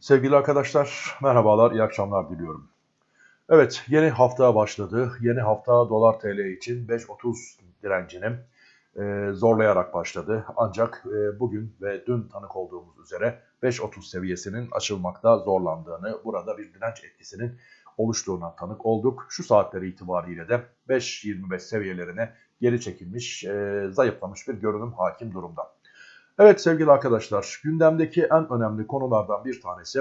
Sevgili arkadaşlar, merhabalar, iyi akşamlar diliyorum. Evet, yeni hafta başladı. Yeni hafta dolar TL için 5.30 direncini e, zorlayarak başladı. Ancak e, bugün ve dün tanık olduğumuz üzere 5.30 seviyesinin açılmakta zorlandığını, burada bir direnç etkisinin oluştuğuna tanık olduk. Şu saatleri itibariyle de 5.25 seviyelerine geri çekilmiş, e, zayıflamış bir görünüm hakim durumda. Evet sevgili arkadaşlar, gündemdeki en önemli konulardan bir tanesi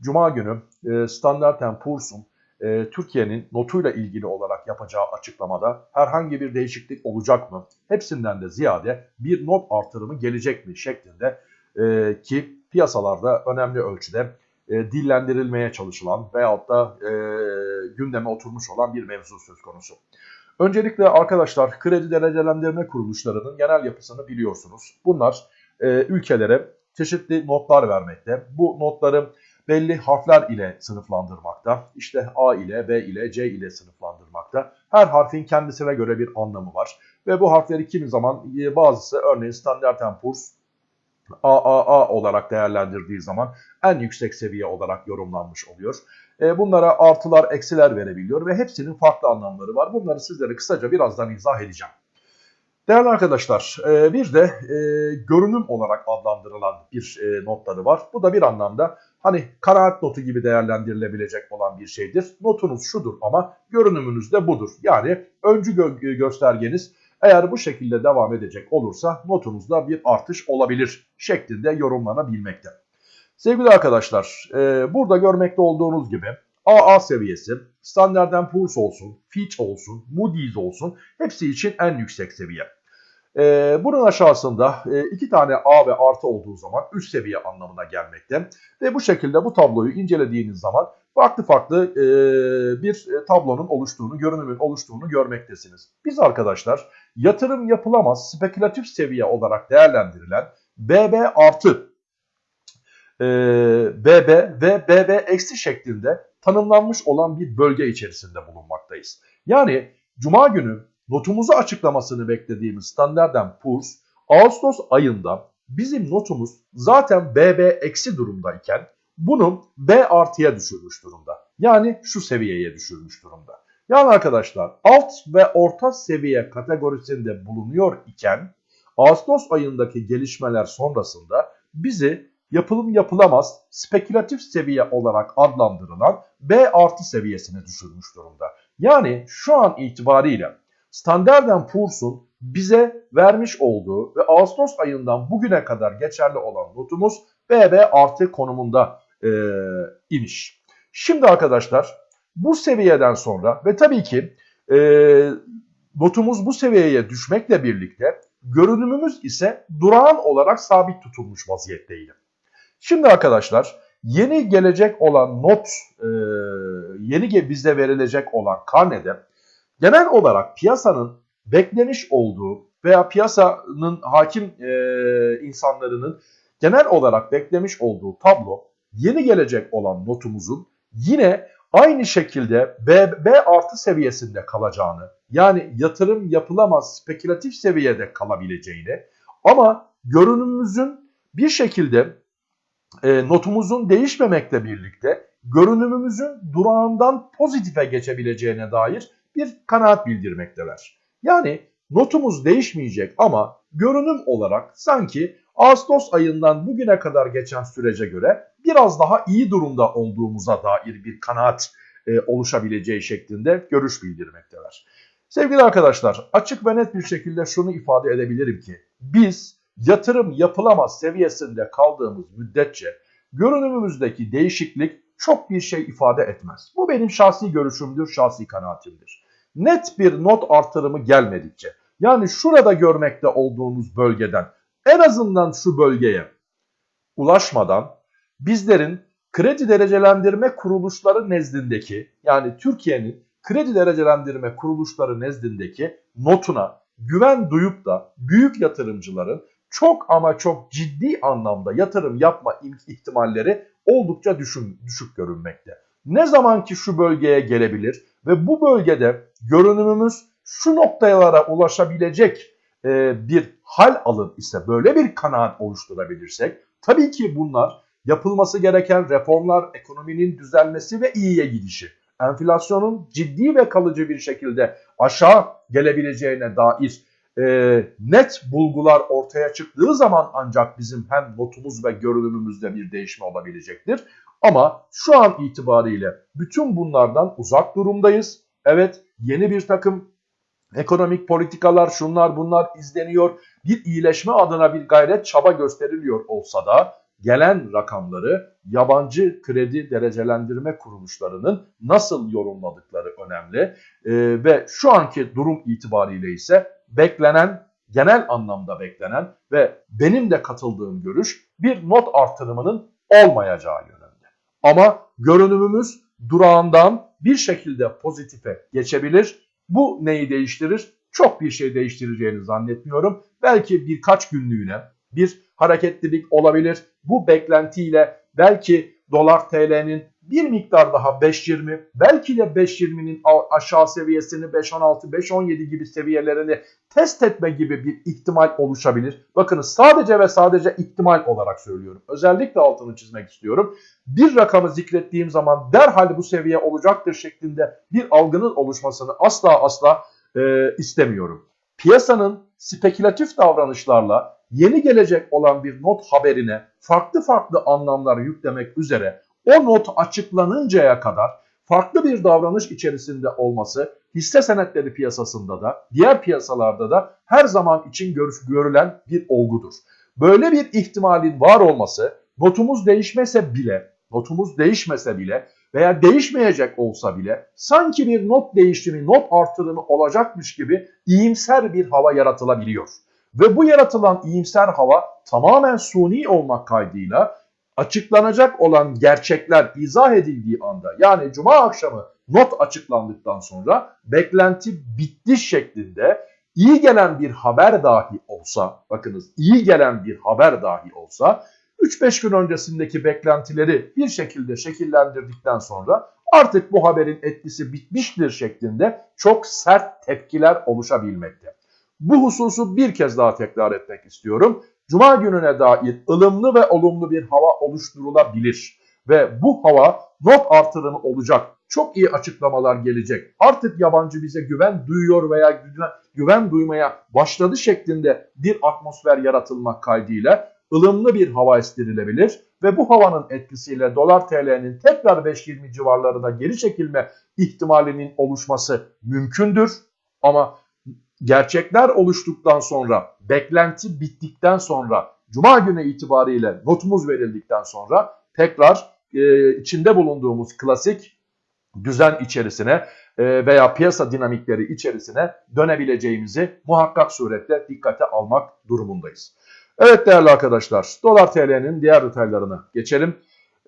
Cuma günü e, Standard Poor's'un e, Türkiye'nin notuyla ilgili olarak yapacağı açıklamada herhangi bir değişiklik olacak mı? Hepsinden de ziyade bir not artırımı gelecek mi şeklinde e, ki piyasalarda önemli ölçüde e, dillendirilmeye çalışılan veyahut da e, gündeme oturmuş olan bir mevzu söz konusu. Öncelikle arkadaşlar kredi derecelendirme kuruluşlarının genel yapısını biliyorsunuz. Bunlar e, ülkelere çeşitli notlar vermekte. Bu notları belli harfler ile sınıflandırmakta. İşte A ile, B ile, C ile sınıflandırmakta. Her harfin kendisine göre bir anlamı var. Ve bu harfleri kimi zaman e, bazısı örneğin Standard Poor's AAA olarak değerlendirdiği zaman en yüksek seviye olarak yorumlanmış oluyor. E, bunlara artılar, eksiler verebiliyor ve hepsinin farklı anlamları var. Bunları sizlere kısaca birazdan izah edeceğim. Değerli arkadaşlar e, bir de e, görünüm olarak adlandırılan bir e, notları var. Bu da bir anlamda hani kanaat notu gibi değerlendirilebilecek olan bir şeydir. Notunuz şudur ama görünümünüz de budur. Yani öncü gö göstergeniz eğer bu şekilde devam edecek olursa notunuzda bir artış olabilir şeklinde yorumlanabilmekte. Sevgili arkadaşlar burada görmekte olduğunuz gibi AA seviyesi, Standard Poor's olsun, Fitch olsun, Moody's olsun hepsi için en yüksek seviye. Ee, bunun aşağısında e, iki tane A ve artı olduğu zaman üst seviye anlamına gelmekte. Ve bu şekilde bu tabloyu incelediğiniz zaman farklı farklı e, bir tablonun oluştuğunu, görünümün oluştuğunu görmektesiniz. Biz arkadaşlar yatırım yapılamaz spekülatif seviye olarak değerlendirilen BB artı e, BB ve BB eksi şeklinde tanımlanmış olan bir bölge içerisinde bulunmaktayız. Yani Cuma günü notumuzu açıklamasını beklediğimiz Standard Poor's Ağustos ayında bizim notumuz zaten BB eksi durumdayken bunu B artıya düşürmüş durumda. Yani şu seviyeye düşürmüş durumda. Yani arkadaşlar alt ve orta seviye kategorisinde bulunuyor iken Ağustos ayındaki gelişmeler sonrasında bizi yapılım yapılamaz spekülatif seviye olarak adlandırılan B artı seviyesine düşürmüş durumda. Yani şu an itibariyle Standard Poor's'un bize vermiş olduğu ve Ağustos ayından bugüne kadar geçerli olan notumuz BB artı konumunda e, imiş. Şimdi arkadaşlar bu seviyeden sonra ve tabii ki e, notumuz bu seviyeye düşmekle birlikte görünümümüz ise durağan olarak sabit tutulmuş vaziyetteydi. Şimdi arkadaşlar yeni gelecek olan not, e, yeni bize verilecek olan karnede genel olarak piyasanın beklemiş olduğu veya piyasanın hakim e, insanlarının genel olarak beklemiş olduğu tablo yeni gelecek olan notumuzun yine aynı şekilde B, B artı seviyesinde kalacağını yani yatırım yapılamaz spekülatif seviyede kalabileceğini ama görünümümüzün bir şekilde e, notumuzun değişmemekle birlikte görünümümüzün durağından pozitife geçebileceğine dair bir kanaat bildirmekteler. Yani notumuz değişmeyecek ama görünüm olarak sanki Ağustos ayından bugüne kadar geçen sürece göre biraz daha iyi durumda olduğumuza dair bir kanaat e, oluşabileceği şeklinde görüş bildirmekteler. Sevgili arkadaşlar açık ve net bir şekilde şunu ifade edebilirim ki biz yatırım yapılamaz seviyesinde kaldığımız müddetçe görünümümüzdeki değişiklik çok bir şey ifade etmez. Bu benim şahsi görüşümdür, şahsi kanaatimdir. Net bir not artırımı gelmedikçe, yani şurada görmekte olduğunuz bölgeden en azından şu bölgeye ulaşmadan bizlerin kredi derecelendirme kuruluşları nezdindeki yani Türkiye'nin kredi derecelendirme kuruluşları nezdindeki notuna güven duyup da büyük yatırımcıların çok ama çok ciddi anlamda yatırım yapma ihtimalleri oldukça düşün, düşük görünmekte. Ne zaman ki şu bölgeye gelebilir ve bu bölgede görünümümüz şu noktalara ulaşabilecek e, bir hal alır ise böyle bir kanaat oluşturabilirsek tabii ki bunlar yapılması gereken reformlar, ekonominin düzelmesi ve iyiye gidişi, enflasyonun ciddi ve kalıcı bir şekilde aşağı gelebileceğine dair e, net bulgular ortaya çıktığı zaman ancak bizim hem notumuz ve görünümümüzde bir değişme olabilecektir. Ama şu an itibariyle bütün bunlardan uzak durumdayız. Evet yeni bir takım ekonomik politikalar şunlar bunlar izleniyor. Bir iyileşme adına bir gayret çaba gösteriliyor olsa da gelen rakamları yabancı kredi derecelendirme kuruluşlarının nasıl yorumladıkları önemli. Ee, ve şu anki durum itibariyle ise beklenen, genel anlamda beklenen ve benim de katıldığım görüş bir not artırımının olmayacağı yönünde. Ama görünümümüz durağından bir şekilde pozitife geçebilir. Bu neyi değiştirir? Çok bir şey değiştireceğini zannetmiyorum. Belki birkaç günlüğüne bir hareketlilik olabilir. Bu beklentiyle belki dolar TL'nin bir miktar daha 5.20 belki de 5.20'nin aşağı seviyesini 5.16 5.17 gibi seviyelerini test etme gibi bir ihtimal oluşabilir. Bakınız sadece ve sadece ihtimal olarak söylüyorum. Özellikle altını çizmek istiyorum. Bir rakamı zikrettiğim zaman derhal bu seviye olacaktır şeklinde bir algının oluşmasını asla asla e, istemiyorum. Piyasanın spekülatif davranışlarla yeni gelecek olan bir not haberine farklı farklı anlamlar yüklemek üzere o not açıklanıncaya kadar farklı bir davranış içerisinde olması hisse senetleri piyasasında da diğer piyasalarda da her zaman için görüş, görülen bir olgudur. Böyle bir ihtimalin var olması notumuz değişmese bile, notumuz değişmese bile veya değişmeyecek olsa bile sanki bir not değişimi, not artırımı olacakmış gibi iyimser bir hava yaratılabiliyor. Ve bu yaratılan iyimser hava tamamen suni olmak kaydıyla açıklanacak olan gerçekler izah edildiği anda yani cuma akşamı not açıklandıktan sonra beklenti bitti şeklinde iyi gelen bir haber dahi olsa bakınız iyi gelen bir haber dahi olsa 3-5 gün öncesindeki beklentileri bir şekilde şekillendirdikten sonra artık bu haberin etkisi bitmiştir şeklinde çok sert tepkiler oluşabilmekte. Bu hususu bir kez daha tekrar etmek istiyorum. Cuma gününe dair ılımlı ve olumlu bir hava oluşturulabilir. Ve bu hava not artırımı olacak. Çok iyi açıklamalar gelecek. Artık yabancı bize güven duyuyor veya güven, duymaya başladı şeklinde bir atmosfer yaratılmak kaydıyla ılımlı bir hava estirilebilir ve bu havanın etkisiyle dolar TL'nin tekrar 5.20 civarlarına geri çekilme ihtimalinin oluşması mümkündür. Ama gerçekler oluştuktan sonra, beklenti bittikten sonra, cuma günü itibariyle notumuz verildikten sonra tekrar e, içinde bulunduğumuz klasik düzen içerisine e, veya piyasa dinamikleri içerisine dönebileceğimizi muhakkak surette dikkate almak durumundayız. Evet değerli arkadaşlar, dolar TL'nin diğer detaylarına geçelim.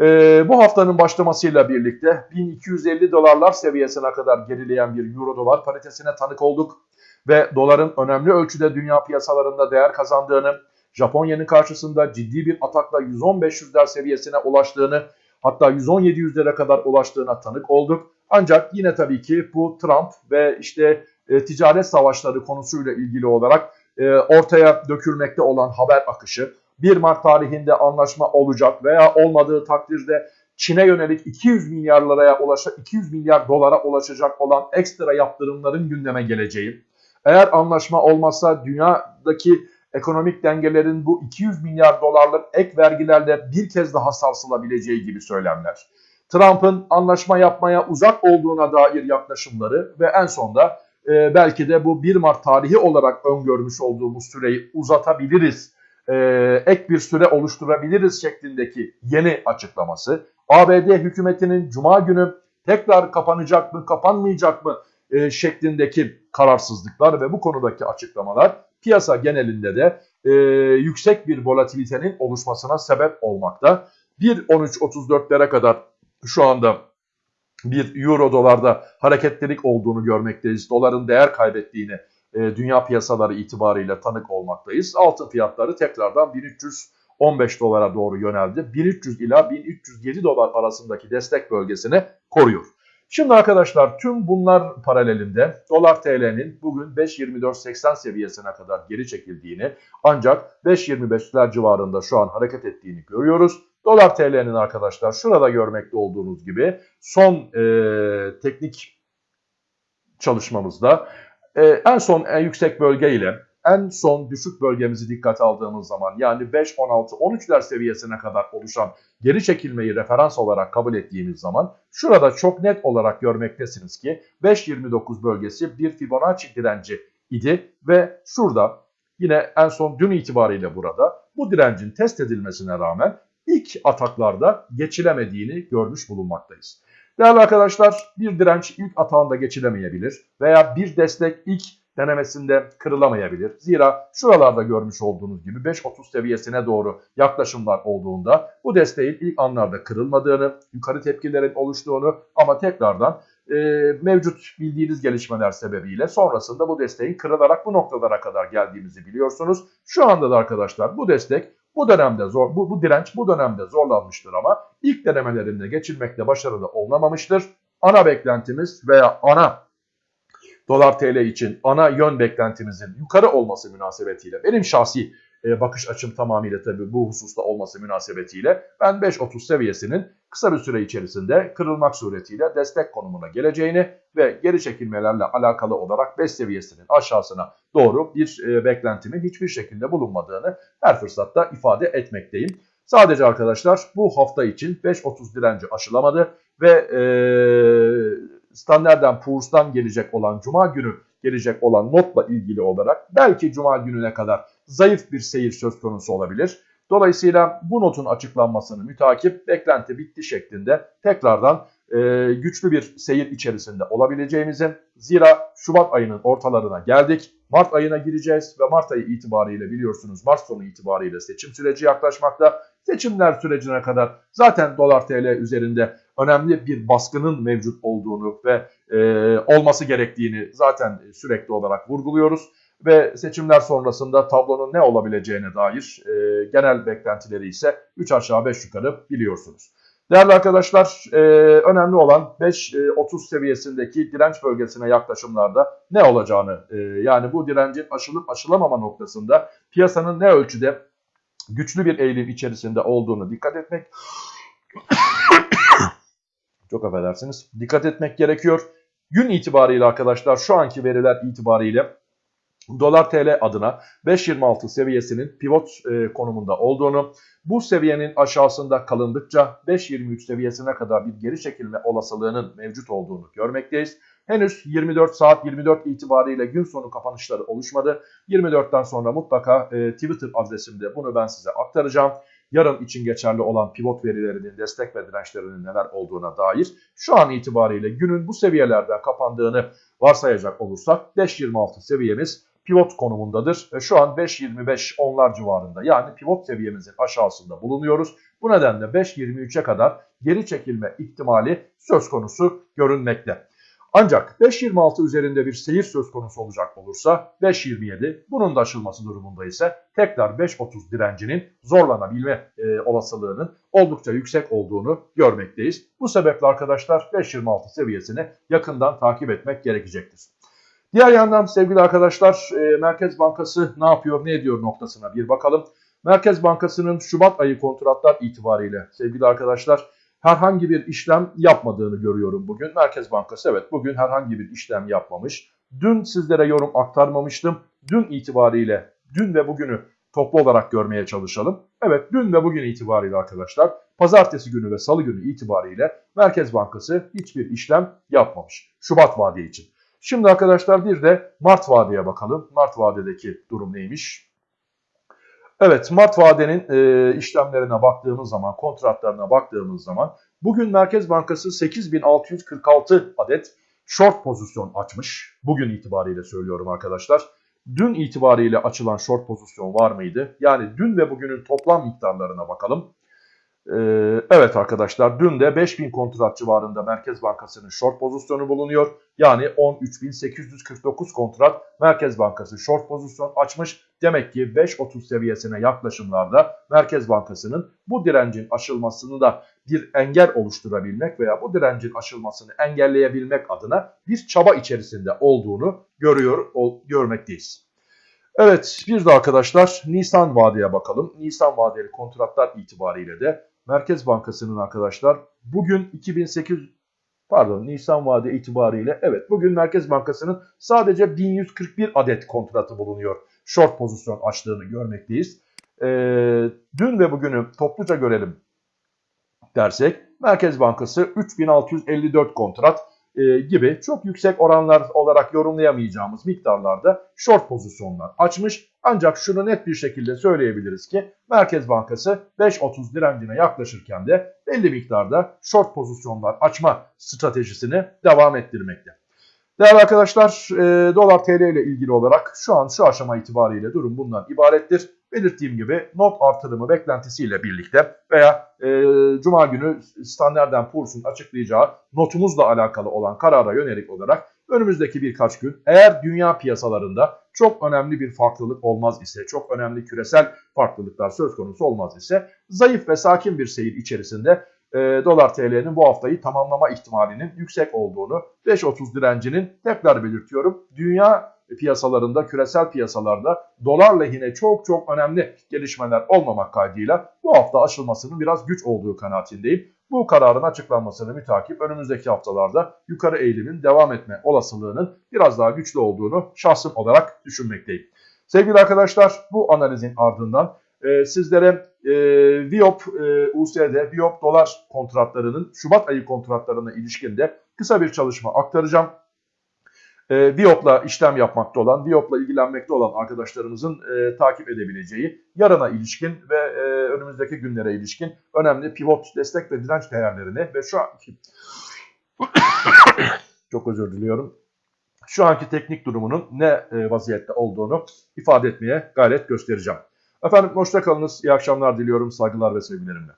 Ee, bu haftanın başlamasıyla birlikte 1250 dolarlar seviyesine kadar gerileyen bir euro dolar paritesine tanık olduk ve doların önemli ölçüde dünya piyasalarında değer kazandığını, Japonya'nın karşısında ciddi bir atakla 11500'ler seviyesine ulaştığını, hatta 11700'lere kadar ulaştığına tanık olduk. Ancak yine tabii ki bu Trump ve işte e, ticaret savaşları konusuyla ilgili olarak e, ortaya dökülmekte olan haber akışı, 1 Mart tarihinde anlaşma olacak veya olmadığı takdirde Çin'e yönelik 200 milyar liraya ulaşa 200 milyar dolara ulaşacak olan ekstra yaptırımların gündeme geleceği, eğer anlaşma olmazsa dünyadaki ekonomik dengelerin bu 200 milyar dolarlık ek vergilerle bir kez daha sarsılabileceği gibi söylemler. Trump'ın anlaşma yapmaya uzak olduğuna dair yaklaşımları ve en sonda e, belki de bu 1 Mart tarihi olarak öngörmüş olduğumuz süreyi uzatabiliriz, e, ek bir süre oluşturabiliriz şeklindeki yeni açıklaması. ABD hükümetinin Cuma günü tekrar kapanacak mı, kapanmayacak mı e, şeklindeki kararsızlıklar ve bu konudaki açıklamalar piyasa genelinde de e, yüksek bir volatilitenin oluşmasına sebep olmakta. 1.13.34'lere kadar şu anda bir euro dolarda hareketlilik olduğunu görmekteyiz. Doların değer kaybettiğini e, dünya piyasaları itibariyle tanık olmaktayız. Altın fiyatları tekrardan 1315 dolara doğru yöneldi. 1300 ila 1307 dolar arasındaki destek bölgesini koruyor. Şimdi arkadaşlar tüm bunlar paralelinde dolar TL'nin bugün 5.24.80 seviyesine kadar geri çekildiğini ancak 5.25'ler civarında şu an hareket ettiğini görüyoruz. Dolar TL'nin arkadaşlar şurada görmekte olduğunuz gibi son e, teknik çalışmamızda e, en son en yüksek bölge ile en son düşük bölgemizi dikkate aldığımız zaman yani 5, 16, 13'ler seviyesine kadar oluşan geri çekilmeyi referans olarak kabul ettiğimiz zaman şurada çok net olarak görmektesiniz ki 5.29 bölgesi bir Fibonacci direnci idi ve şurada yine en son dün itibariyle burada bu direncin test edilmesine rağmen ilk ataklarda geçilemediğini görmüş bulunmaktayız. Değerli arkadaşlar bir direnç ilk atağında geçilemeyebilir veya bir destek ilk denemesinde kırılamayabilir. Zira şuralarda görmüş olduğunuz gibi 5.30 seviyesine doğru yaklaşımlar olduğunda bu desteğin ilk anlarda kırılmadığını, yukarı tepkilerin oluştuğunu ama tekrardan e, mevcut bildiğiniz gelişmeler sebebiyle sonrasında bu desteğin kırılarak bu noktalara kadar geldiğimizi biliyorsunuz. Şu anda da arkadaşlar bu destek bu dönemde zor, bu, bu direnç bu dönemde zorlanmıştır ama ilk denemelerinde geçilmekte başarılı olunamamıştır. Ana beklentimiz veya ana dolar TL için ana yön beklentimizin yukarı olması münasebetiyle benim şahsi e, bakış açım tamamıyla tabii bu hususta olması münasebetiyle ben 5.30 seviyesinin kısa bir süre içerisinde kırılmak suretiyle destek konumuna geleceğini ve geri çekilmelerle alakalı olarak 5 seviyesinin aşağısına doğru bir e, beklentimin hiçbir şekilde bulunmadığını her fırsatta ifade etmekteyim. Sadece arkadaşlar bu hafta için 5.30 direnci aşılamadı ve e, Standard Poor's'tan gelecek olan Cuma günü gelecek olan notla ilgili olarak belki Cuma gününe kadar zayıf bir seyir söz konusu olabilir. Dolayısıyla bu notun açıklanmasını mütakip beklenti bitti şeklinde tekrardan e, güçlü bir seyir içerisinde olabileceğimizi zira Şubat ayının ortalarına geldik. Mart ayına gireceğiz ve Mart ayı itibariyle biliyorsunuz Mart sonu itibariyle seçim süreci yaklaşmakta. Seçimler sürecine kadar zaten dolar TL üzerinde önemli bir baskının mevcut olduğunu ve e, olması gerektiğini zaten sürekli olarak vurguluyoruz. Ve seçimler sonrasında tablonun ne olabileceğine dair e, genel beklentileri ise 3 aşağı 5 yukarı biliyorsunuz. Değerli arkadaşlar e, önemli olan 5.30 e, seviyesindeki direnç bölgesine yaklaşımlarda ne olacağını e, yani bu direncin aşılıp aşılamama noktasında piyasanın ne ölçüde güçlü bir eğilim içerisinde olduğunu dikkat etmek çok affedersiniz dikkat etmek gerekiyor. Gün itibariyle arkadaşlar şu anki veriler itibariyle dolar TL adına 5.26 seviyesinin pivot e, konumunda olduğunu, bu seviyenin aşağısında kalındıkça 5.23 seviyesine kadar bir geri çekilme olasılığının mevcut olduğunu görmekteyiz. Henüz 24 saat 24 itibariyle gün sonu kapanışları oluşmadı. 24'ten sonra mutlaka e, Twitter adresimde bunu ben size aktaracağım. Yarın için geçerli olan pivot verilerinin destek ve dirençlerinin neler olduğuna dair şu an itibariyle günün bu seviyelerden kapandığını varsayacak olursak 5.26 seviyemiz pivot konumundadır. Ve şu an 5.25 onlar civarında yani pivot seviyemizin aşağısında bulunuyoruz. Bu nedenle 5.23'e kadar geri çekilme ihtimali söz konusu görünmekte. Ancak 5.26 üzerinde bir seyir söz konusu olacak olursa 5.27 bunun da aşılması durumunda ise tekrar 5.30 direncinin zorlanabilme e, olasılığının oldukça yüksek olduğunu görmekteyiz. Bu sebeple arkadaşlar 5.26 seviyesini yakından takip etmek gerekecektir. Diğer yandan sevgili arkadaşlar e, Merkez Bankası ne yapıyor ne ediyor noktasına bir bakalım. Merkez Bankası'nın Şubat ayı kontratlar itibariyle sevgili arkadaşlar herhangi bir işlem yapmadığını görüyorum bugün. Merkez Bankası evet bugün herhangi bir işlem yapmamış. Dün sizlere yorum aktarmamıştım. Dün itibariyle dün ve bugünü toplu olarak görmeye çalışalım. Evet dün ve bugün itibariyle arkadaşlar pazartesi günü ve salı günü itibariyle Merkez Bankası hiçbir işlem yapmamış. Şubat vade için. Şimdi arkadaşlar bir de Mart vadeye bakalım. Mart vadedeki durum neymiş? Evet Mart vadenin e, işlemlerine baktığımız zaman, kontratlarına baktığımız zaman bugün Merkez Bankası 8646 adet short pozisyon açmış. Bugün itibariyle söylüyorum arkadaşlar. Dün itibariyle açılan short pozisyon var mıydı? Yani dün ve bugünün toplam miktarlarına bakalım. Ee, evet arkadaşlar dün de 5000 kontrat civarında Merkez Bankası'nın short pozisyonu bulunuyor. Yani 13.849 kontrat Merkez Bankası short pozisyon açmış. Demek ki 5.30 seviyesine yaklaşımlarda Merkez Bankası'nın bu direncin aşılmasını da bir engel oluşturabilmek veya bu direncin aşılmasını engelleyebilmek adına bir çaba içerisinde olduğunu görüyor, görmekteyiz. Evet bir de arkadaşlar Nisan vadeye bakalım. Nisan vadeli kontratlar itibariyle de Merkez Bankası'nın arkadaşlar bugün 2008 pardon Nisan vade itibariyle evet bugün Merkez Bankası'nın sadece 1141 adet kontratı bulunuyor. Short pozisyon açtığını görmekteyiz. Ee, dün ve bugünü topluca görelim dersek Merkez Bankası 3654 kontrat e, gibi çok yüksek oranlar olarak yorumlayamayacağımız miktarlarda short pozisyonlar açmış. Ancak şunu net bir şekilde söyleyebiliriz ki Merkez Bankası 5.30 direncine yaklaşırken de belli miktarda short pozisyonlar açma stratejisini devam ettirmekte. Değerli arkadaşlar e, dolar TL ile ilgili olarak şu an şu aşama itibariyle durum bundan ibarettir. Belirttiğim gibi not artırımı beklentisiyle birlikte veya e, Cuma günü Standard Poor's'un açıklayacağı notumuzla alakalı olan karara yönelik olarak önümüzdeki birkaç gün eğer dünya piyasalarında çok önemli bir farklılık olmaz ise, çok önemli küresel farklılıklar söz konusu olmaz ise zayıf ve sakin bir seyir içerisinde e, dolar TL'nin bu haftayı tamamlama ihtimalinin yüksek olduğunu 5.30 direncinin tekrar belirtiyorum. Dünya piyasalarında, küresel piyasalarda dolar lehine çok çok önemli gelişmeler olmamak kaydıyla bu hafta aşılmasının biraz güç olduğu kanaatindeyim. Bu kararın açıklanmasını mütakip önümüzdeki haftalarda yukarı eğilimin devam etme olasılığının biraz daha güçlü olduğunu şahsım olarak düşünmekteyim. Sevgili arkadaşlar bu analizin ardından e, sizlere e, Viop e, USD, Viop dolar kontratlarının Şubat ayı kontratlarına ilişkinde kısa bir çalışma aktaracağım. E, Viop'la işlem yapmakta olan, Viop'la ilgilenmekte olan arkadaşlarımızın e, takip edebileceği yarına ilişkin ve e, önümüzdeki günlere ilişkin önemli pivot, destek ve direnç değerlerini ve şu anki çok özür diliyorum. Şu anki teknik durumunun ne e, vaziyette olduğunu ifade etmeye gayret göstereceğim. Efendim hoşça kalınız. İyi akşamlar diliyorum. Saygılar ve sevgilerimle.